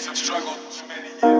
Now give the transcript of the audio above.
years of struggle. Too many years